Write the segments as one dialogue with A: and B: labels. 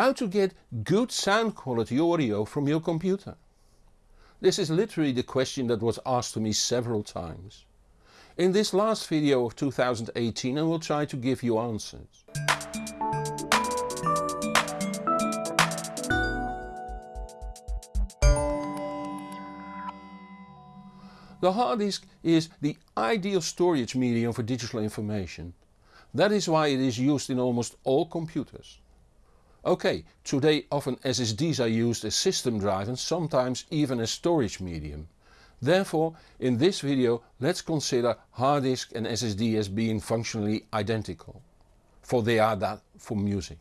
A: How to get good sound quality audio from your computer? This is literally the question that was asked to me several times. In this last video of 2018 I will try to give you answers. The hard disk is the ideal storage medium for digital information. That is why it is used in almost all computers. Ok, today often SSDs are used as system drive and sometimes even as storage medium. Therefore in this video let's consider hard disk and SSD as being functionally identical. For they are that for music.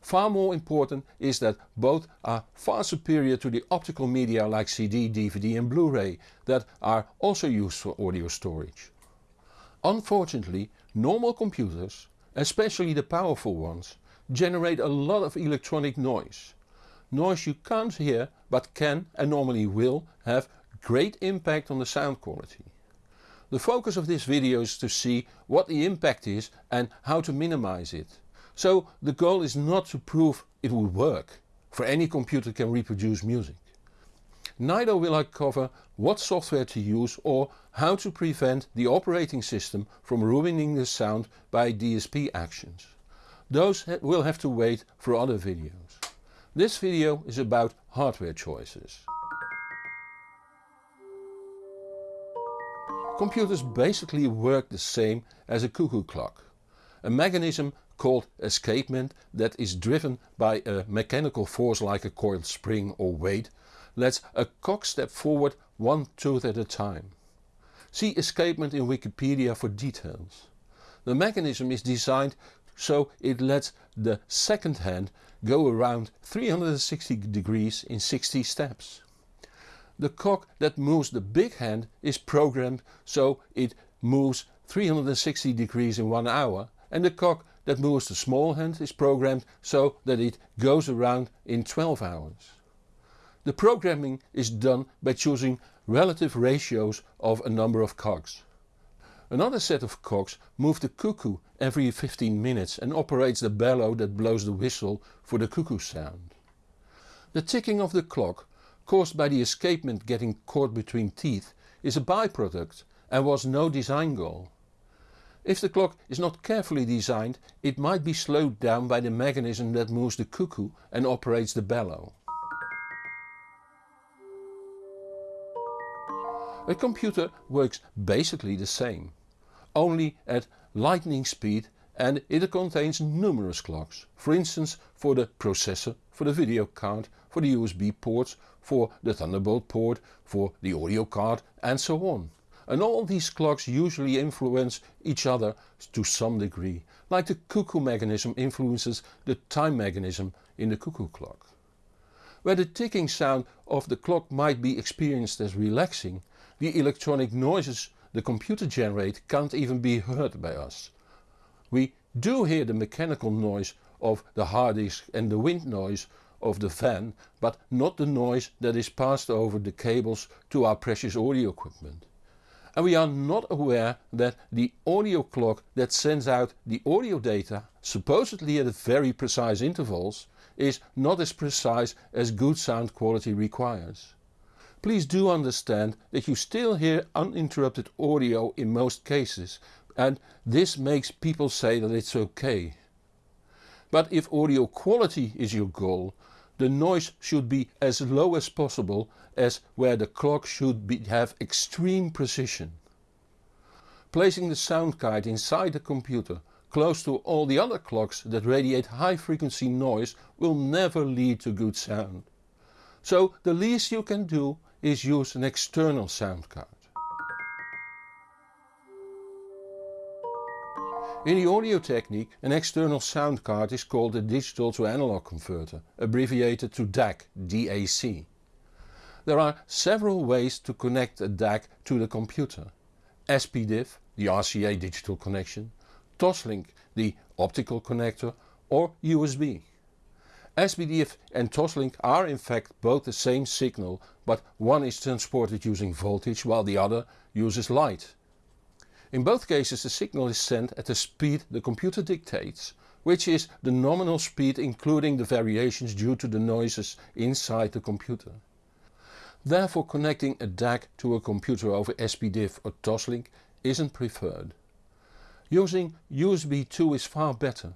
A: Far more important is that both are far superior to the optical media like CD, DVD and Blu-ray that are also used for audio storage. Unfortunately normal computers, especially the powerful ones, generate a lot of electronic noise. Noise you can't hear but can and normally will have great impact on the sound quality. The focus of this video is to see what the impact is and how to minimize it. So the goal is not to prove it will work, for any computer can reproduce music. Neither will I cover what software to use or how to prevent the operating system from ruining the sound by DSP actions. Those will have to wait for other videos. This video is about hardware choices. Computers basically work the same as a cuckoo clock. A mechanism called escapement that is driven by a mechanical force like a coiled spring or weight lets a clock step forward one tooth at a time. See escapement in Wikipedia for details. The mechanism is designed so it lets the second hand go around 360 degrees in 60 steps. The clock that moves the big hand is programmed so it moves 360 degrees in 1 hour and the clock that moves the small hand is programmed so that it goes around in 12 hours. The programming is done by choosing relative ratios of a number of cogs. Another set of cogs move the cuckoo every 15 minutes and operates the bellow that blows the whistle for the cuckoo sound. The ticking of the clock, caused by the escapement getting caught between teeth, is a byproduct and was no design goal. If the clock is not carefully designed it might be slowed down by the mechanism that moves the cuckoo and operates the bellow. A computer works basically the same, only at lightning speed and it contains numerous clocks, for instance for the processor, for the video card, for the USB ports, for the Thunderbolt port, for the audio card and so on and all these clocks usually influence each other to some degree, like the cuckoo mechanism influences the time mechanism in the cuckoo clock. Where the ticking sound of the clock might be experienced as relaxing, the electronic noises the computer generate can't even be heard by us. We do hear the mechanical noise of the hard disk and the wind noise of the fan, but not the noise that is passed over the cables to our precious audio equipment and we are not aware that the audio clock that sends out the audio data, supposedly at very precise intervals, is not as precise as good sound quality requires. Please do understand that you still hear uninterrupted audio in most cases and this makes people say that it's okay. But if audio quality is your goal, the noise should be as low as possible as where the clock should be, have extreme precision. Placing the sound card inside the computer close to all the other clocks that radiate high frequency noise will never lead to good sound. So the least you can do is use an external sound card. In the audio technique an external sound card is called a digital to analog converter, abbreviated to DAC, DAC. There are several ways to connect a DAC to the computer. SPDIF, the RCA digital connection, Toslink, the optical connector or USB. SPDIF and Toslink are in fact both the same signal but one is transported using voltage while the other uses light. In both cases the signal is sent at the speed the computer dictates, which is the nominal speed including the variations due to the noises inside the computer. Therefore connecting a DAC to a computer over SPDIF or Toslink isn't preferred. Using USB 2 is far better,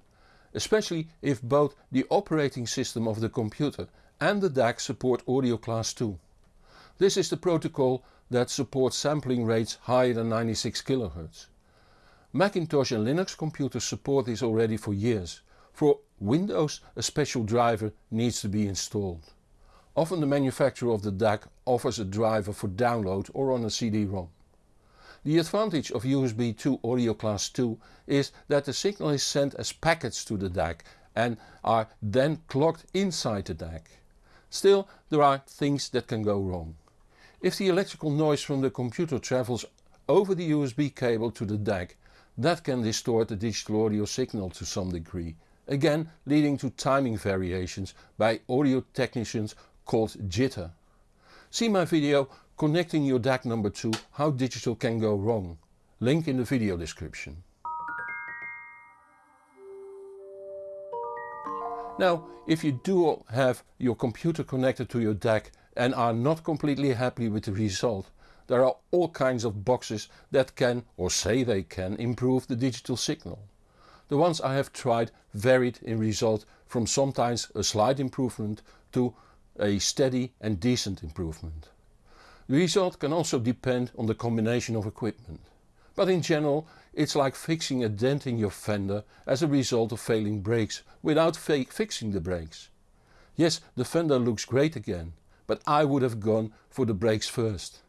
A: especially if both the operating system of the computer and the DAC support audio class 2. This is the protocol that supports sampling rates higher than 96 kHz. Macintosh and Linux computers support this already for years. For Windows a special driver needs to be installed. Often the manufacturer of the DAC offers a driver for download or on a CD-ROM. The advantage of USB 2 Audio Class 2 is that the signal is sent as packets to the DAC and are then clocked inside the DAC. Still there are things that can go wrong. If the electrical noise from the computer travels over the USB cable to the DAC, that can distort the digital audio signal to some degree, again leading to timing variations by audio technicians called jitter. See my video Connecting your DAC number 2 How Digital Can Go Wrong. Link in the video description. Now if you do have your computer connected to your DAC and are not completely happy with the result, there are all kinds of boxes that can or say they can improve the digital signal. The ones I have tried varied in result from sometimes a slight improvement to a steady and decent improvement. The result can also depend on the combination of equipment. But in general it's like fixing a dent in your fender as a result of failing brakes without fixing the brakes. Yes the fender looks great again, but I would have gone for the brakes first.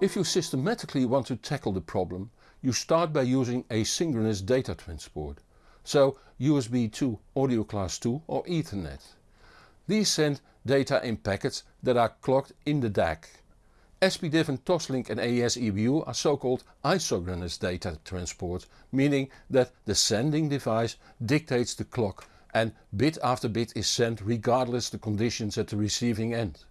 A: If you systematically want to tackle the problem, you start by using asynchronous data transport, so USB 2 Audio Class 2 or Ethernet. These send data in packets that are clocked in the DAC. SPDIF and Toslink and AES EBU are so-called isochronous data transport, meaning that the sending device dictates the clock and bit after bit is sent regardless the conditions at the receiving end.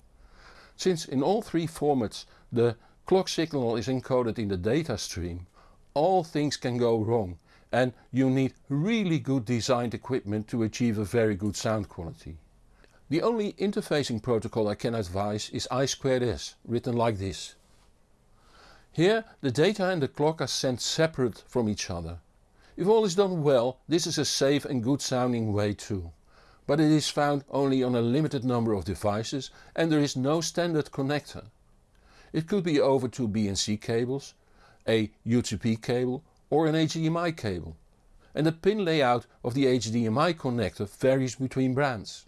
A: Since in all three formats the clock signal is encoded in the data stream, all things can go wrong and you need really good designed equipment to achieve a very good sound quality. The only interfacing protocol I can advise is I2S, written like this. Here the data and the clock are sent separate from each other. If all is done well this is a safe and good sounding way too. But it is found only on a limited number of devices and there is no standard connector. It could be over two BNC cables, a UTP cable or an HDMI cable. And the pin layout of the HDMI connector varies between brands.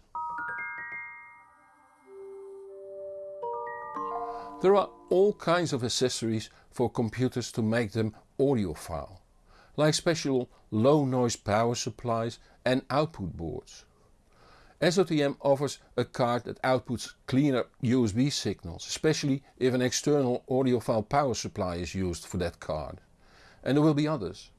A: There are all kinds of accessories for computers to make them audiophile, like special low noise power supplies and output boards. SOTM offers a card that outputs cleaner USB signals, especially if an external audiophile power supply is used for that card. And there will be others.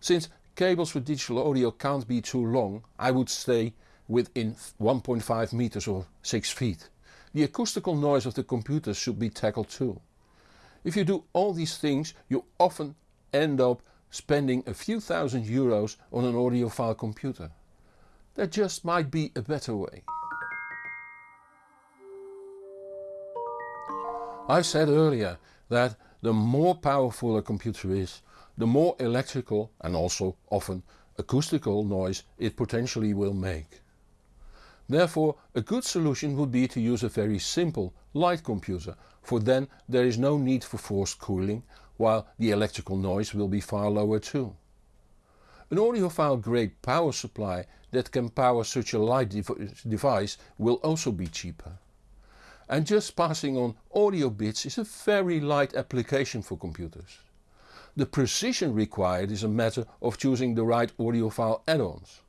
A: Since cables for digital audio can't be too long, I would stay within 1.5 meters or 6 feet. The acoustical noise of the computer should be tackled too. If you do all these things you often end up spending a few thousand euros on an audiophile computer. There just might be a better way. I said earlier that the more powerful a computer is, the more electrical and also often acoustical noise it potentially will make. Therefore a good solution would be to use a very simple, light computer, for then there is no need for forced cooling, while the electrical noise will be far lower too. An audiophile grade power supply that can power such a light dev device will also be cheaper. And just passing on audio bits is a very light application for computers. The precision required is a matter of choosing the right audiophile add-ons.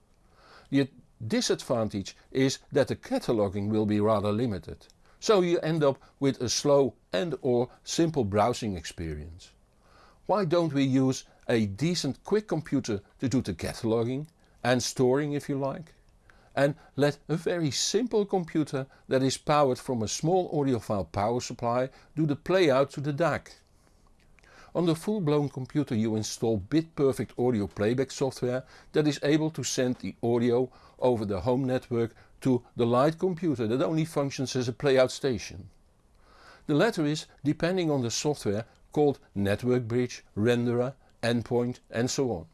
A: The disadvantage is that the cataloging will be rather limited, so you end up with a slow and or simple browsing experience. Why don't we use a decent quick computer to do the cataloging and storing if you like? And let a very simple computer that is powered from a small audiophile power supply do the playout to the DAC. On the full-blown computer you install BitPerfect audio playback software that is able to send the audio over the home network to the light computer that only functions as a playout station. The latter is, depending on the software, called Network Bridge, Renderer, Endpoint and so on.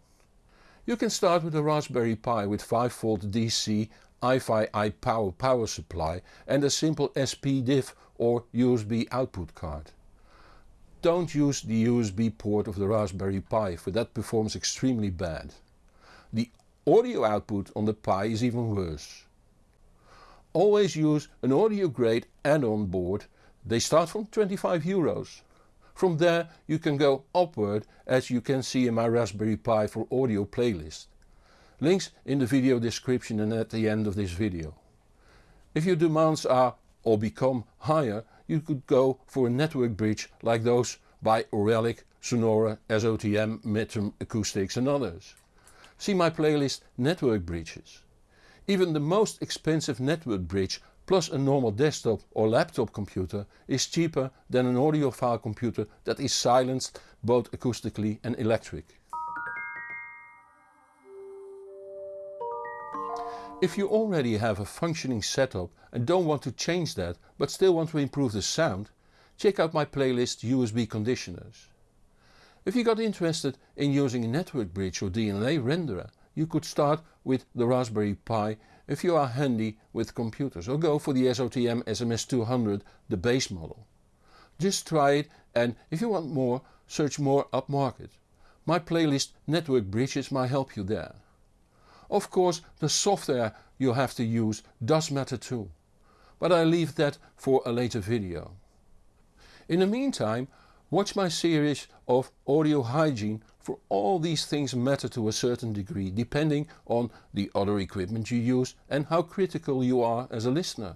A: You can start with a Raspberry Pi with 5V DC iFi iPower power supply and a simple SPDIF or USB output card. Don't use the USB port of the Raspberry Pi for that performs extremely bad. The audio output on the Pi is even worse. Always use an audio grade add-on board, they start from 25 euros. From there you can go upward as you can see in my Raspberry Pi for audio playlist. Links in the video description and at the end of this video. If your demands are or become higher you could go for a network bridge like those by Auralic, Sonore, SOTM, Metrum Acoustics and others. See my playlist Network Bridges. Even the most expensive network bridge plus a normal desktop or laptop computer is cheaper than an audiophile computer that is silenced both acoustically and electric. If you already have a functioning setup and don't want to change that but still want to improve the sound, check out my playlist USB conditioners. If you got interested in using a network bridge or DNA renderer, you could start with the Raspberry Pi if you are handy with computers or go for the SOTM SMS200 the base model. Just try it and if you want more search more upmarket. My playlist Network Bridges might help you there. Of course the software you have to use does matter too, but I leave that for a later video. In the meantime watch my series of audio hygiene for all these things matter to a certain degree depending on the other equipment you use and how critical you are as a listener.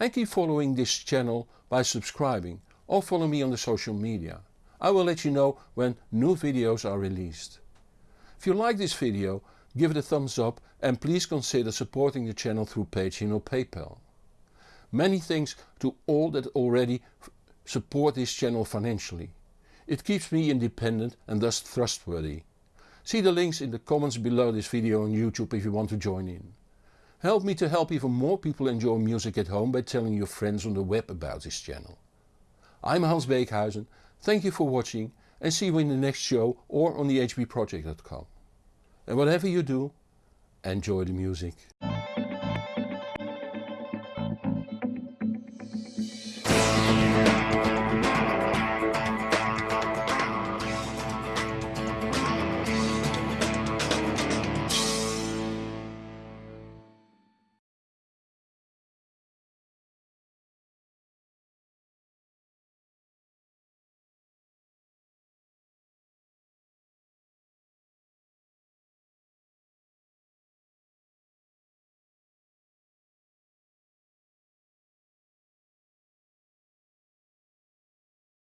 A: And keep following this channel by subscribing or follow me on the social media. I will let you know when new videos are released. If you like this video give it a thumbs up and please consider supporting the channel through Patreon or PayPal. Many thanks to all that already support this channel financially. It keeps me independent and thus trustworthy. See the links in the comments below this video on YouTube if you want to join in. Help me to help even more people enjoy music at home by telling your friends on the web about this channel. I'm Hans Beekhuizen, thank you for watching and see you in the next show or on the hbproject.com. And whatever you do, enjoy the music.